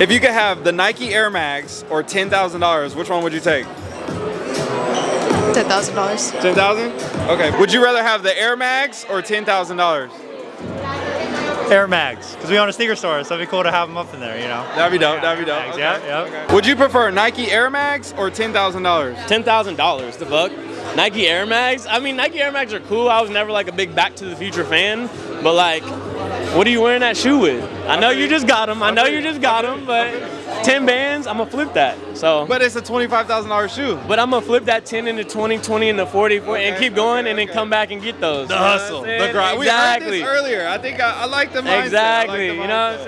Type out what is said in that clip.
If you could have the Nike Air Mags or ten thousand dollars, which one would you take? Ten thousand dollars. Ten thousand? Okay. Would you rather have the Air Mags or ten thousand dollars? Air Mags, because we own a sneaker store, so it'd be cool to have them up in there, you know. That'd be dope. That'd be dope. Mags, Okay, yeah, yeah. okay. Would you prefer Nike Air Mags or ten thousand dollars? ten thousand dollars. The fuck? Nike Air Mags. I mean, Nike Air Mags are cool. I was never like a big Back to the Future fan, but like, what are you wearing that shoe with? I know you just got them. I know you just got them, but ten bands, I'm gonna flip that. So, But it's a twenty-five thousand dollar shoe. but I'm gonna flip that 10 into 20, 20 into 40, 40 and keep going, okay, and then okay. come back and get those. The You know what I'm hustle, the grind. Exactly. We heard this earlier. I think I, I like the mindset. I like Exactly. the you know what I'm saying?